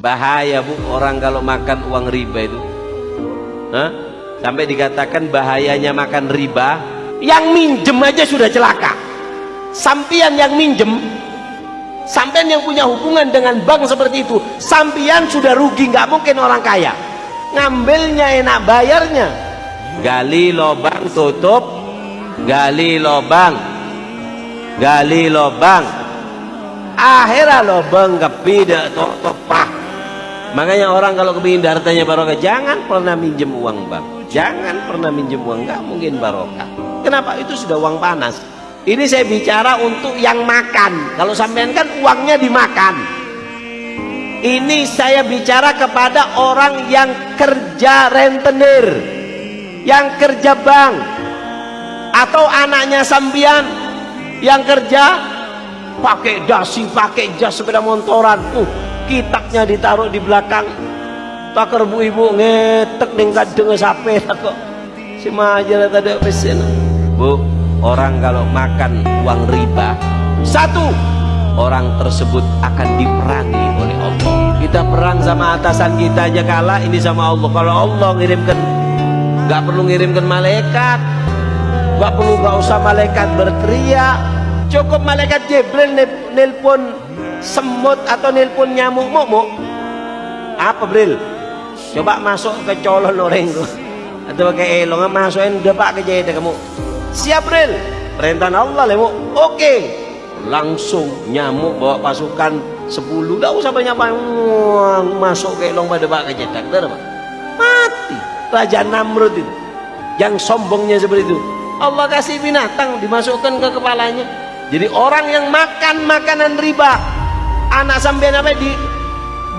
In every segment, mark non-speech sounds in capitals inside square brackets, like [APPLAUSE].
bahaya bu. Orang kalau makan uang riba itu. Hah? sampai dikatakan bahayanya makan riba yang minjem aja sudah celaka. Sampian yang minjem sampian yang punya hubungan dengan bank seperti itu sampian sudah rugi nggak mungkin orang kaya. Ngambilnya enak bayarnya. Gali lobang tutup gali lobang gali lobang akhirnya lobang kepidak tok topak makanya orang kalau kepingin hartanya barokah jangan pernah minjem uang bank. Jangan pernah minjem uang nggak mungkin barokah. Kenapa? Itu sudah uang panas. Ini saya bicara untuk yang makan. Kalau sampean kan uangnya dimakan. Ini saya bicara kepada orang yang kerja rentenir yang kerja bank atau anaknya sambian yang kerja pakai dasi pakai jas sepeda motoran uh, kitabnya ditaruh di belakang. Takar bu ibu ngetek ning kadeng sape kok. Si majalah tadi pesen bu orang kalau makan uang riba satu. orang tersebut akan diperangi oleh Allah. Kita perang sama atasan kita aja kalah ini sama Allah. Kalau Allah ngirimkan nggak perlu ngirimkan malaikat. Nggak perlu nggak usah malaikat berteriak. Cukup malaikat Jibril nelpon semut atau nelpon nyamuk momok apa Bril? Coba masuk ke colon orang itu atau pakai elong masukin depak ke jahit kamu. Siap Bril? Perintah Allah lemu oke. Langsung nyamuk bawa pasukan 10 gak usah banyak banyak. Masuk ke elong pada depak ke jahit mati. Raja Namrud itu. Yang sombongnya seperti itu. Allah kasih binatang dimasukkan ke kepalanya. Jadi orang yang makan makanan riba anak sampean apa? Di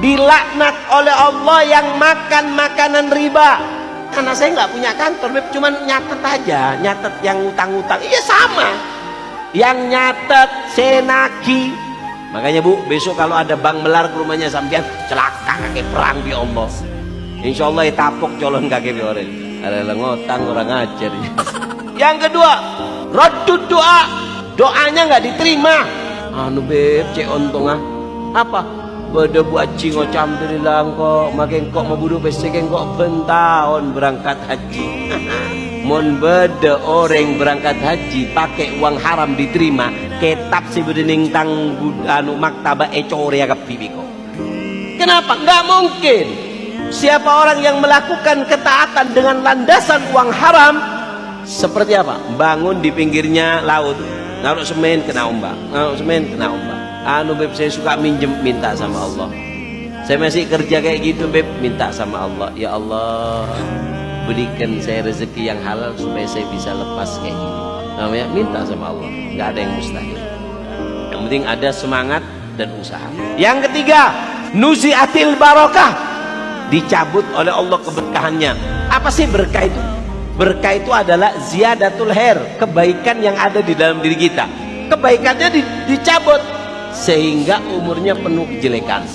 dilaknat oleh Allah yang makan makanan riba. Karena saya nggak punya kantor Beb. cuman nyatet aja nyatet yang utang-utang. Iya sama. Yang nyatet senaki. Makanya bu besok kalau ada bank melar ke rumahnya sampean celaka kakek perang di Allah. Insya Allah ya tapok colon kakek orang. Ada ngotang orang ajar [LAUGHS] yang kedua radud doa. Doanya nggak diterima. Anu beb cek ontong ah apa? Beda buat cingo kok. Makin kok mau budu peseken kok bentahun berangkat haji. [LAUGHS] Mon beda orang berangkat haji pakai uang haram diterima. Ketap si bedening tang anu maktaba ecore ya kok. Kenapa? Nggak mungkin. Siapa orang yang melakukan ketaatan dengan landasan uang haram? Seperti apa? Bangun di pinggirnya laut. Naruh semen kena ombak. Naruh semen kena ombak anu beb saya suka minjem minta sama Allah. Saya masih kerja kayak gitu beb minta sama Allah. Ya Allah berikan saya rezeki yang halal supaya saya bisa lepas kayak gini. Namanya minta sama Allah. Nggak ada yang mustahil. Yang penting ada semangat dan usaha. Yang ketiga nuziatil barokah. Dicabut oleh Allah keberkahannya. Apa sih berkah itu? Berkah itu adalah ziyadatul her kebaikan yang ada di dalam diri kita. Kebaikannya di, dicabut sehingga umurnya penuh kejelekan.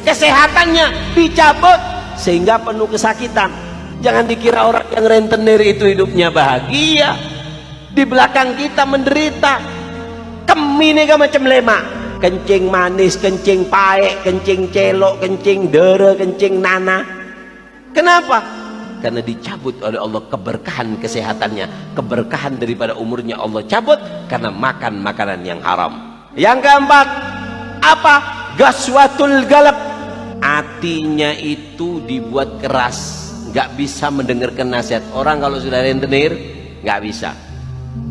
Kesehatannya dicabut sehingga penuh kesakitan. Jangan dikira orang yang rentenir itu hidupnya bahagia. Di belakang kita menderita. Kemini gak macam lemak kencing manis, kencing paek, kencing celok, kencing dere, kencing nana. Kenapa? karena dicabut oleh Allah keberkahan kesehatannya. Keberkahan daripada umurnya Allah cabut karena makan makanan yang haram yang keempat apa? Gaswatul galap hatinya itu dibuat keras. Nggak bisa mendengarkan nasihat orang kalau sudah rentenir nggak bisa.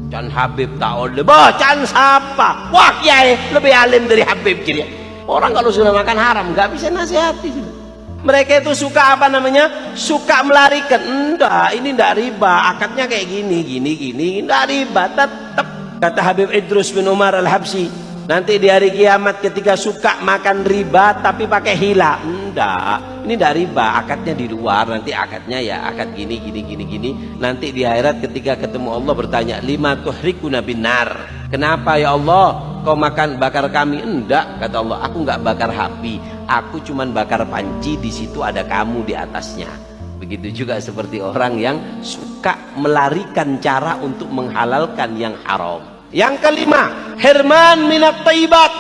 Can Habib tak bah can siapa? Wah kiai lebih alim dari Habib kiri orang kalau sudah makan haram nggak bisa nasihati. Mereka itu suka apa namanya? Suka melarikan. Enggak ini enggak riba. Akadnya kayak gini gini gini. Enggak riba. Tetap kata Habib Idrus bin Umar al-Habsi nanti di hari kiamat ketika suka makan riba tapi pakai hila. Enggak. Ini enggak riba. Akadnya di luar. Nanti akadnya ya akad gini gini gini gini. Nanti di akhirat ketika ketemu Allah bertanya lima tuhrikuna binar kenapa ya Allah? Kau makan bakar kami? Enggak kata Allah. Aku enggak bakar api aku cuman bakar panci. Di situ ada kamu di atasnya. Begitu juga seperti orang yang suka melarikan cara untuk menghalalkan yang haram yang kelima herman minat taibat.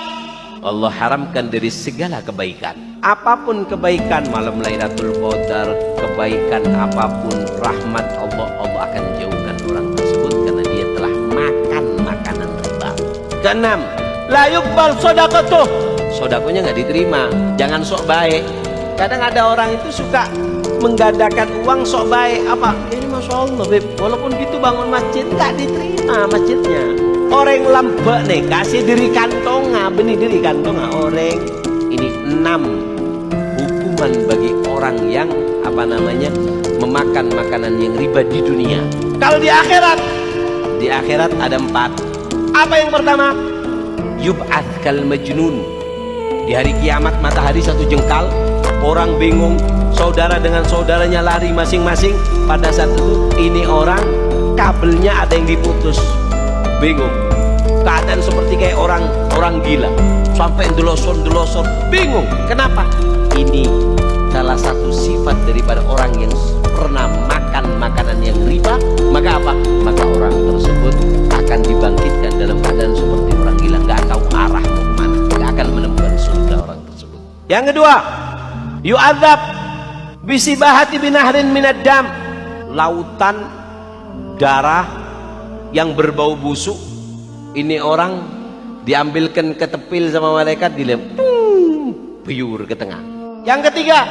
Allah haramkan dari segala kebaikan. Apa pun kebaikan malam Lailatul Qadar kebaikan apa pun rahmat Allah Allah akan jauhkan orang tersebut karena dia telah makan makanan riba. Keenam la yuqbal tuh sodakonya nggak diterima. Jangan sok baik. Kadang ada orang itu suka menggadakan uang sok baik. Apa? Ini masya Allah beb. Walaupun gitu bangun masjid nggak diterima masjidnya orang lambek nih kasih diri kantonga benih diri kantonga. Orang ini enam hukuman bagi orang yang apa namanya memakan makanan yang riba di dunia. Kalau di akhirat di akhirat ada empat. Apa yang pertama? Yub'at kal majnun. Di hari kiamat matahari satu jengkal, orang bingung, saudara dengan saudaranya lari masing-masing. Pada saat itu ini orang kabelnya ada yang diputus. Bingung. Keadaan seperti kayak orang orang gila. Sampai delosor-delosor, bingung. Kenapa? Ini salah satu sifat daripada orang yang pernah makan makanan yang riba, maka apa? Maka orang tersebut akan dibangkitkan dalam keadaan seperti orang gila, nggak tahu arah mau ke mana, nggak akan menemukan surga orang tersebut. Yang kedua, yu'adzab bisibahati binahrin minad dam, lautan darah yang berbau busuk. Ini orang diambilkan ke tepil sama malaikat dilem, biur ke tengah. Yang ketiga,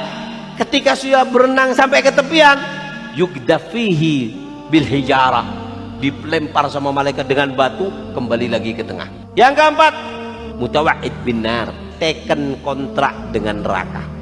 ketika sudah berenang sampai ke tepian, yugdafihi bil hijarah, dilempar sama malaikat dengan batu kembali lagi ke tengah. Yang keempat, mutawa'id binar teken kontrak dengan neraka